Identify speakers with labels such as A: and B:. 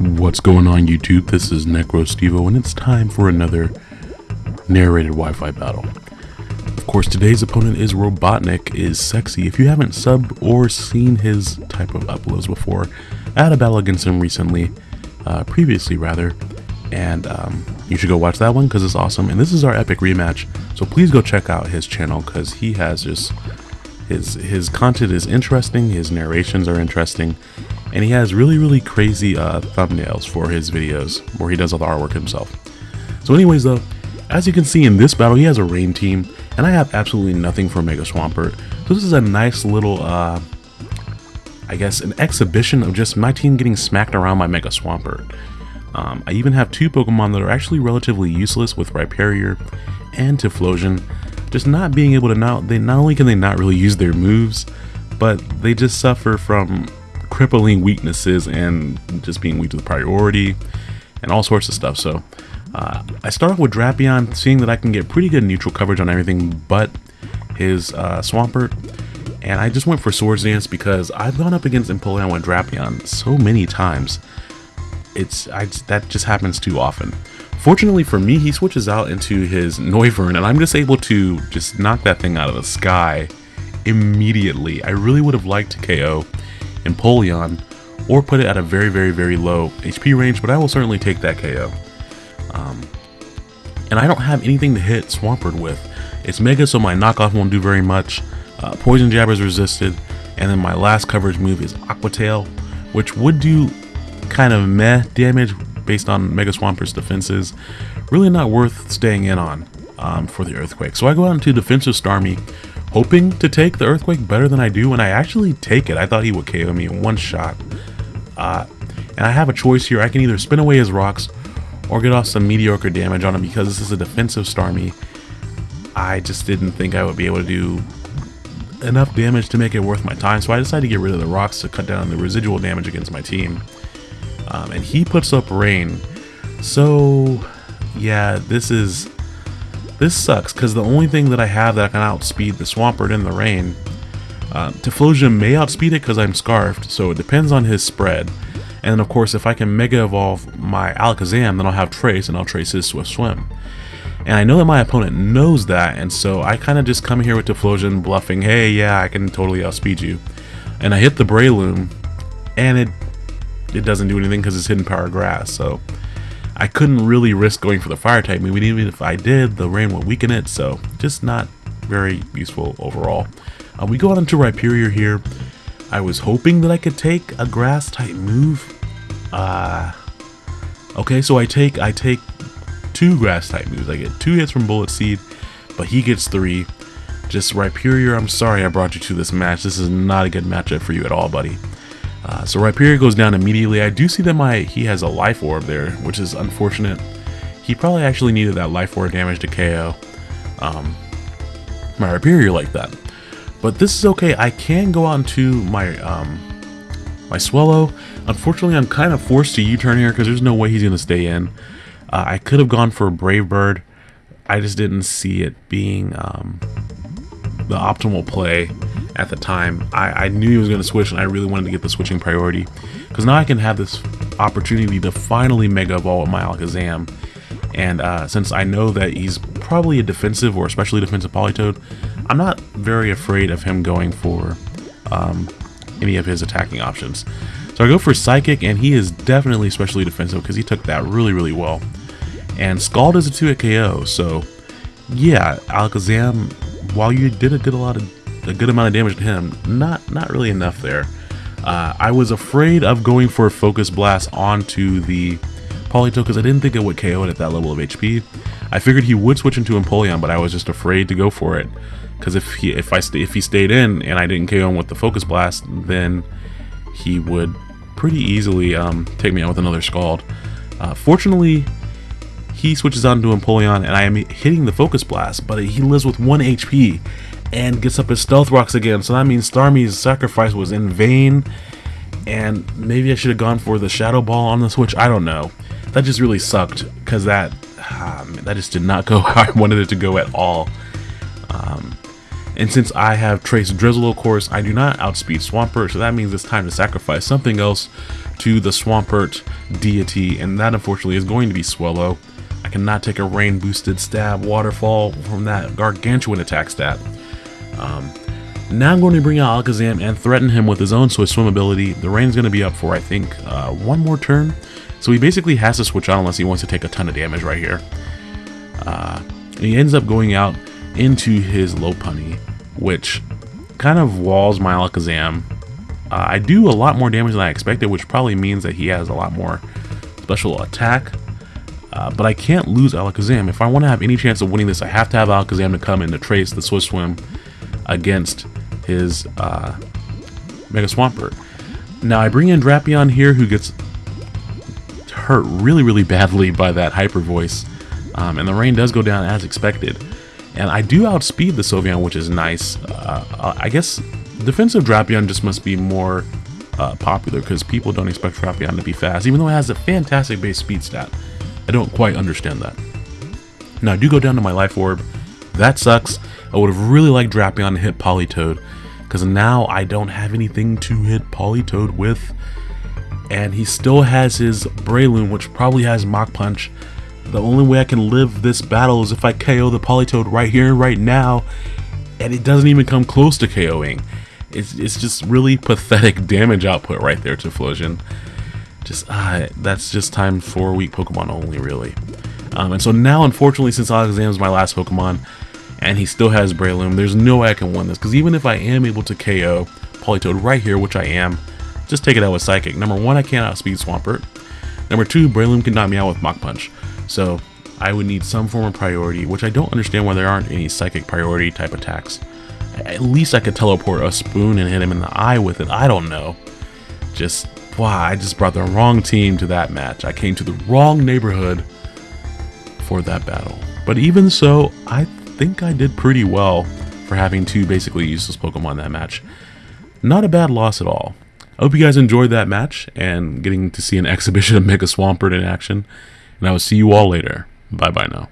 A: What's going on YouTube? This is NecroStevo and it's time for another narrated Wi-Fi battle. Of course today's opponent is Robotnik is sexy. If you haven't subbed or seen his type of uploads before, I had a battle against him recently, uh, previously rather, and um, you should go watch that one because it's awesome. And this is our epic rematch, so please go check out his channel because he has just his his content is interesting, his narrations are interesting, and he has really really crazy uh, thumbnails for his videos where he does all the artwork himself. So anyways though, as you can see in this battle, he has a rain team, and I have absolutely nothing for Mega Swampert. So this is a nice little, uh, I guess, an exhibition of just my team getting smacked around by Mega Swampert. Um, I even have two Pokemon that are actually relatively useless with Rhyperior and Typhlosion. Just not being able to now, they not only can they not really use their moves, but they just suffer from crippling weaknesses and just being weak to the priority and all sorts of stuff. So uh, I start off with Drapion, seeing that I can get pretty good neutral coverage on everything but his uh, Swampert. And I just went for Swords Dance because I've gone up against Empoleon with Drapion so many times it's I, that just happens too often. Fortunately for me, he switches out into his Noivern, and I'm just able to just knock that thing out of the sky immediately. I really would have liked to KO Empoleon or put it at a very, very, very low HP range, but I will certainly take that KO. Um, and I don't have anything to hit Swampert with. It's Mega, so my knockoff won't do very much. Uh, Poison Jab is resisted, and then my last coverage move is Aqua Tail, which would do kind of meh damage based on Mega Swampert's defenses. Really not worth staying in on um, for the Earthquake. So I go out into defensive Starmie, hoping to take the Earthquake better than I do, and I actually take it. I thought he would KO me in one shot. Uh, and I have a choice here. I can either spin away his rocks or get off some mediocre damage on him because this is a defensive Starmie. I just didn't think I would be able to do enough damage to make it worth my time, so I decided to get rid of the rocks to cut down the residual damage against my team um, and he puts up rain. So, yeah, this is this sucks because the only thing that I have that I can outspeed the Swampert in the rain. Uh, may outspeed it because I'm Scarfed, so it depends on his spread. And of course, if I can Mega Evolve my Alakazam, then I'll have Trace, and I'll Trace his Swift Swim. And I know that my opponent knows that, and so I kind of just come here with Typhlosion bluffing, hey, yeah, I can totally outspeed you. And I hit the Breloom, and it it doesn't do anything because it's hidden power grass. So I couldn't really risk going for the fire type move. Even if I did, the rain would weaken it. So just not very useful overall. Uh, we go on into Rhyperior here. I was hoping that I could take a grass type move. Uh, okay, so I take I take two grass type moves. I get two hits from Bullet Seed, but he gets three. Just Rhyperior, I'm sorry I brought you to this match. This is not a good matchup for you at all, buddy. Uh, so Rhyperior goes down immediately. I do see that my he has a life orb there, which is unfortunate. He probably actually needed that life orb damage to KO um, my Rhyperior like that. But this is okay. I can go on to my um, my Swellow. Unfortunately, I'm kind of forced to U-turn here because there's no way he's going to stay in. Uh, I could have gone for Brave Bird. I just didn't see it being um, the optimal play at the time. I, I knew he was going to switch and I really wanted to get the switching priority. Because now I can have this opportunity to finally Mega Evolve with my Alakazam. And uh, since I know that he's probably a defensive or especially defensive Politoed, I'm not very afraid of him going for um, any of his attacking options. So I go for Psychic, and he is definitely especially defensive because he took that really, really well. And Scald is a 2 hit KO, so yeah, Alakazam, while you did a good a lot of a good amount of damage to him. Not not really enough there. Uh, I was afraid of going for a Focus Blast onto the Politoed because I didn't think it would KO it at that level of HP. I figured he would switch into Empoleon, but I was just afraid to go for it. Because if he if I if he stayed in and I didn't KO him with the Focus Blast, then he would pretty easily um, take me out with another Scald. Uh, fortunately, he switches on to Empoleon, and I am hitting the Focus Blast, but he lives with 1 HP, and gets up his stealth rocks again. So that means Starmie's sacrifice was in vain. And maybe I should have gone for the Shadow Ball on the Switch. I don't know. That just really sucked because that um, that just did not go how I wanted it to go at all. Um, And since I have Trace Drizzle, of course, I do not outspeed Swampert, so that means it's time to sacrifice something else to the Swampert deity, and that unfortunately is going to be Swellow. I cannot take a rain boosted stab waterfall from that gargantuan attack stat. Um, now I'm going to bring out Alakazam and threaten him with his own Swift Swim ability. The rain's going to be up for, I think, uh, one more turn. So he basically has to switch out unless he wants to take a ton of damage right here. Uh, he ends up going out into his low Lopunny, which kind of walls my Alakazam. Uh, I do a lot more damage than I expected, which probably means that he has a lot more special attack. Uh, but I can't lose Alakazam. If I want to have any chance of winning this, I have to have Alakazam to come in to trace the Swift Swim against his uh, Mega Swampert. Now I bring in Drapion here who gets hurt really, really badly by that Hyper Voice. Um, and the rain does go down as expected. And I do outspeed the Sylveon, which is nice. Uh, I guess defensive Drapion just must be more uh, popular because people don't expect Drapion to be fast, even though it has a fantastic base speed stat. I don't quite understand that. Now, I do go down to my Life Orb. That sucks. I would have really liked Drapion to hit Politoed because now I don't have anything to hit Politoed with. And he still has his Breloom, which probably has Mach Punch. The only way I can live this battle is if I KO the Politoed right here and right now, and it doesn't even come close to KOing. It's, it's just really pathetic damage output right there Typhlosion. Just, uh, that's just time for weak Pokemon only, really. Um, and so now, unfortunately, since Alakazam is my last Pokemon, and he still has Breloom, there's no way I can win this, because even if I am able to KO Politoed right here, which I am, just take it out with Psychic. Number one, I can't outspeed Swampert. Number two, Breloom can knock me out with Mach Punch. So I would need some form of priority, which I don't understand why there aren't any psychic priority type attacks. At least I could teleport a spoon and hit him in the eye with it. I don't know. Just, wow, I just brought the wrong team to that match. I came to the wrong neighborhood for that battle. But even so, I think I did pretty well for having two basically useless Pokemon that match. Not a bad loss at all. I hope you guys enjoyed that match and getting to see an exhibition of Mega Swampert in action and I will see you all later. Bye bye now.